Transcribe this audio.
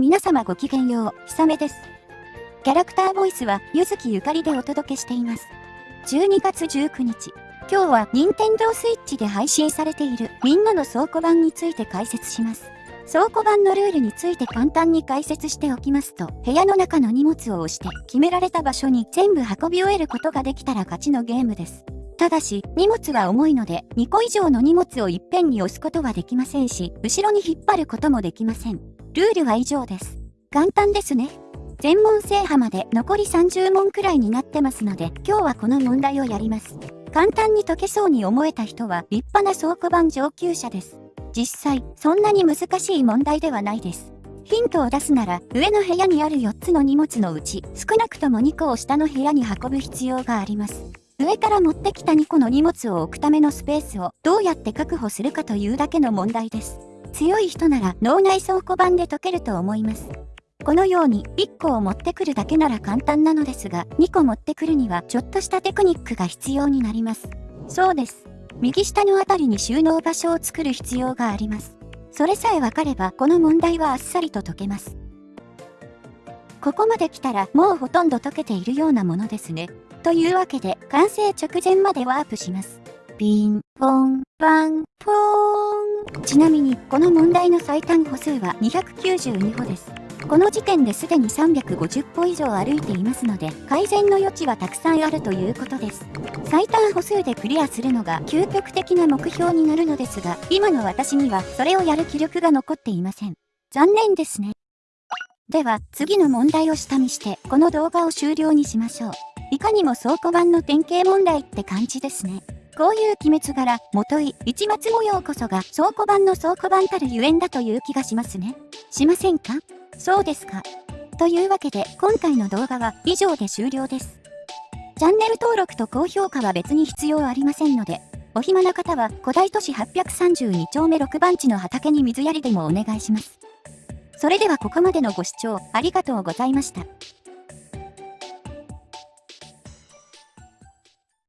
皆様ごきげんよう、ひさめです。キャラクターボイスは、ゆずきゆかりでお届けしています。12月19日、今日は任天堂 switch で配信されているみんなの倉庫版について解説します。倉庫版のルールについて簡単に解説しておきますと、部屋の中の荷物を押して決められた場所に全部運び終えることができたら勝ちのゲームです。ただし、荷物は重いので、2個以上の荷物をいっぺんに押すことはできませんし、後ろに引っ張ることもできません。ルールは以上です。簡単ですね。全問制覇まで残り30問くらいになってますので、今日はこの問題をやります。簡単に解けそうに思えた人は立派な倉庫版上級者です。実際、そんなに難しい問題ではないです。ヒントを出すなら、上の部屋にある4つの荷物のうち、少なくとも2個を下の部屋に運ぶ必要があります。上から持ってきた2個の荷物を置くためのスペースをどうやって確保するかというだけの問題です。強い人なら脳内倉庫版で解けると思います。このように1個を持ってくるだけなら簡単なのですが、2個持ってくるにはちょっとしたテクニックが必要になります。そうです。右下のあたりに収納場所を作る必要があります。それさえ分かればこの問題はあっさりと解けます。ここまで来たらもうほとんど解けているようなものですね。というわけで完成直前までワープします。ピンポンパンポーン。ちなみに、この問題の最短歩数は292歩です。この時点ですでに350歩以上歩いていますので、改善の余地はたくさんあるということです。最短歩数でクリアするのが究極的な目標になるのですが、今の私にはそれをやる気力が残っていません。残念ですね。では、次の問題を下見して、この動画を終了にしましょう。いかにも倉庫版の典型問題って感じですね。こういう鬼滅柄、もとい、市松模様こそが倉庫版の倉庫版たるゆえんだという気がしますね。しませんか？そうですか。というわけで、今回の動画は以上で終了です。チャンネル登録と高評価は別に必要ありませんので、お暇な方は古代都市832丁目6番地の畑に水やりでもお願いします。それではここまでのご視聴ありがとうございました。